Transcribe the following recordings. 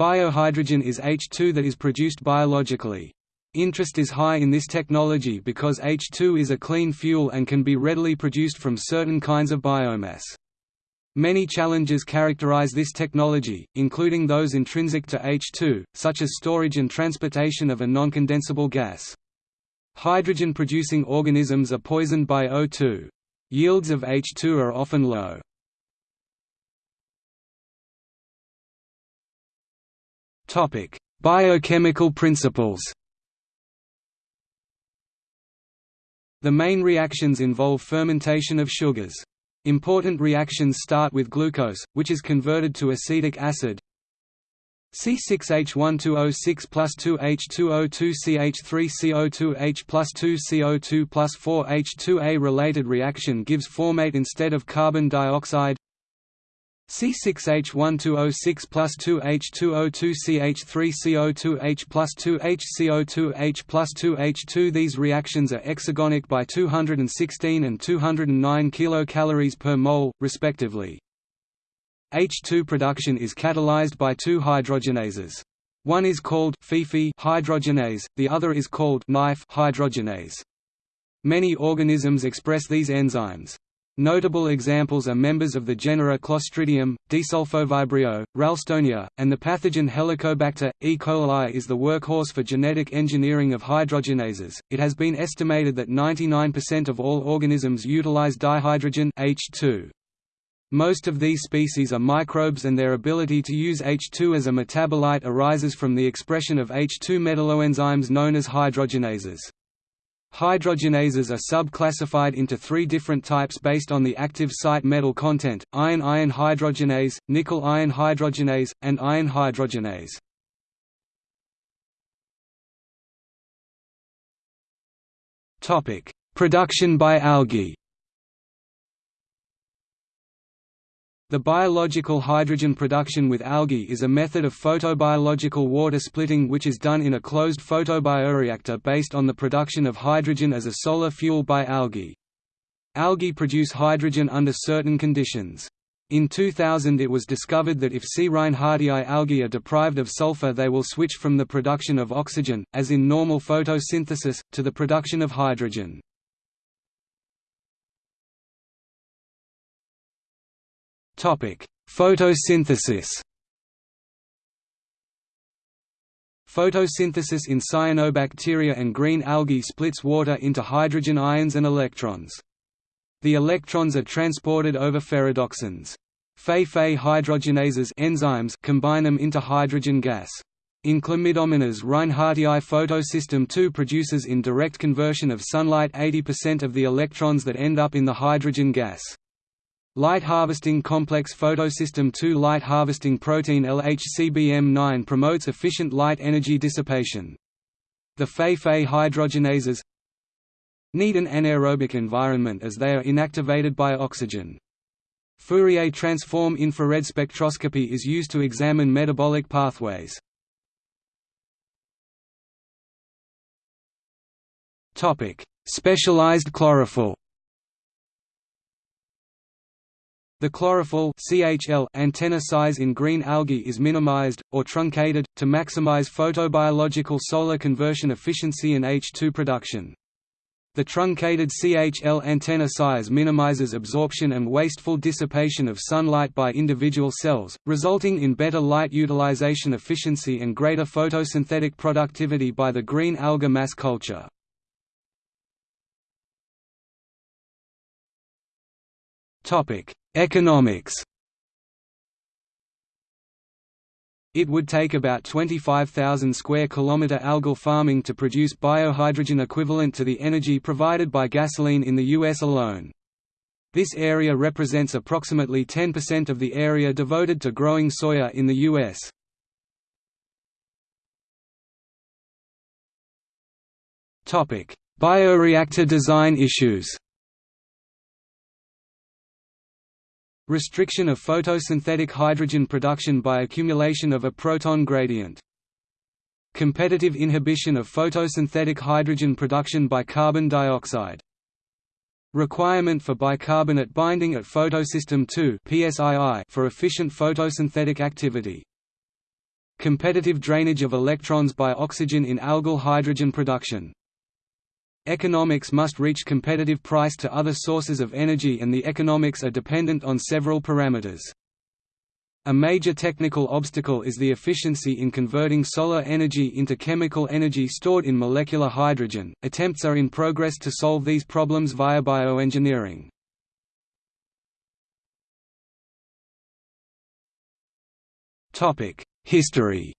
Biohydrogen is H2 that is produced biologically. Interest is high in this technology because H2 is a clean fuel and can be readily produced from certain kinds of biomass. Many challenges characterize this technology, including those intrinsic to H2, such as storage and transportation of a non-condensable gas. Hydrogen-producing organisms are poisoned by O2. Yields of H2 are often low. Biochemical principles The main reactions involve fermentation of sugars. Important reactions start with glucose, which is converted to acetic acid. C6H12O6 plus 2H2O2 CH3CO2H plus 2 CO2 plus 4H2A related reaction gives formate instead of carbon dioxide C6H12O6 plus 2H2O2 CH3CO2H plus 2HCO2H plus 2H2 These reactions are exergonic by 216 and 209 kilocalories per mole, respectively. H2 production is catalyzed by two hydrogenases. One is called FeFe hydrogenase, the other is called NiFe hydrogenase. Many organisms express these enzymes. Notable examples are members of the genera Clostridium, Desulfovibrio, Ralstonia, and the pathogen Helicobacter. E. coli is the workhorse for genetic engineering of hydrogenases. It has been estimated that 99% of all organisms utilize dihydrogen H2. Most of these species are microbes and their ability to use H2 as a metabolite arises from the expression of H2 metalloenzymes known as hydrogenases. Hydrogenases are sub-classified into three different types based on the active site metal content, iron-iron hydrogenase, nickel-iron hydrogenase, and iron hydrogenase. Production by algae The biological hydrogen production with algae is a method of photobiological water splitting which is done in a closed photobioreactor based on the production of hydrogen as a solar fuel by algae. Algae produce hydrogen under certain conditions. In 2000 it was discovered that if C. reinhardtii algae are deprived of sulfur they will switch from the production of oxygen, as in normal photosynthesis, to the production of hydrogen. Photosynthesis Photosynthesis in cyanobacteria and green algae splits water into hydrogen ions and electrons. The electrons are transported over ferredoxins. Fe-Fe hydrogenases enzymes combine them into hydrogen gas. In Chlamydomonas reinhardtii photosystem II produces in direct conversion of sunlight 80% of the electrons that end up in the hydrogen gas. Light Harvesting Complex Photosystem II Light Harvesting Protein LHCbM9 promotes efficient light energy dissipation. The Fe-Fe hydrogenases need an anaerobic environment as they are inactivated by oxygen. Fourier transform infrared spectroscopy is used to examine metabolic pathways. Specialized chlorophyll The chlorophyll CHL antenna size in green algae is minimized, or truncated, to maximize photobiological solar conversion efficiency and H2 production. The truncated CHL antenna size minimizes absorption and wasteful dissipation of sunlight by individual cells, resulting in better light utilization efficiency and greater photosynthetic productivity by the green alga mass culture. Topic: Economics It would take about 25,000 square kilometer algal farming to produce biohydrogen equivalent to the energy provided by gasoline in the US alone. This area represents approximately 10% of the area devoted to growing soya in the US. Topic: Bioreactor design issues. Restriction of photosynthetic hydrogen production by accumulation of a proton gradient. Competitive inhibition of photosynthetic hydrogen production by carbon dioxide. Requirement for bicarbonate binding at photosystem II for efficient photosynthetic activity. Competitive drainage of electrons by oxygen in algal hydrogen production. Economics must reach competitive price to other sources of energy and the economics are dependent on several parameters. A major technical obstacle is the efficiency in converting solar energy into chemical energy stored in molecular hydrogen. Attempts are in progress to solve these problems via bioengineering. Topic: History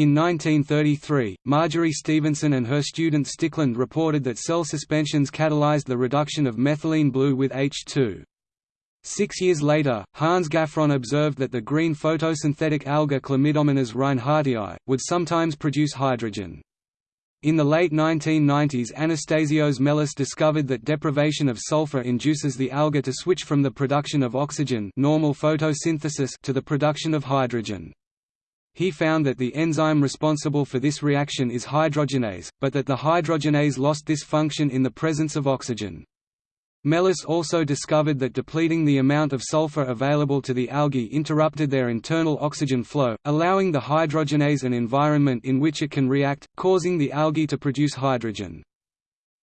In 1933, Marjory Stephenson and her student Stickland reported that cell suspensions catalyzed the reduction of methylene blue with H2. Six years later, Hans Gaffron observed that the green photosynthetic alga Chlamydomonas reinhardtii, would sometimes produce hydrogen. In the late 1990s Anastasios Melis discovered that deprivation of sulfur induces the alga to switch from the production of oxygen normal photosynthesis to the production of hydrogen. He found that the enzyme responsible for this reaction is hydrogenase, but that the hydrogenase lost this function in the presence of oxygen. Melis also discovered that depleting the amount of sulfur available to the algae interrupted their internal oxygen flow, allowing the hydrogenase an environment in which it can react, causing the algae to produce hydrogen.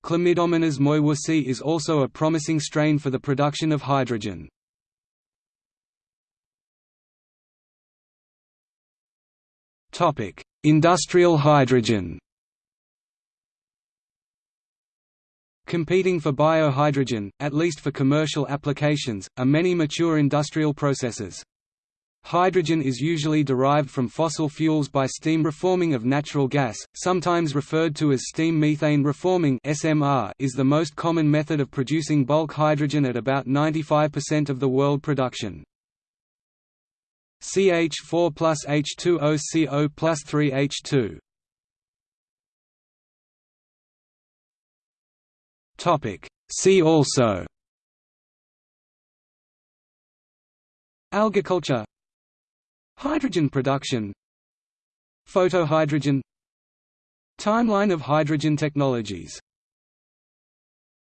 Chlamydomonas moewusii is also a promising strain for the production of hydrogen. Industrial hydrogen Competing for biohydrogen, at least for commercial applications, are many mature industrial processes. Hydrogen is usually derived from fossil fuels by steam reforming of natural gas, sometimes referred to as steam methane reforming (SMR), is the most common method of producing bulk hydrogen at about 95% of the world production. CH4 plus H2O CO plus 3H2 Topic. See also. Algaculture Hydrogen production. Photohydrogen. Timeline of hydrogen technologies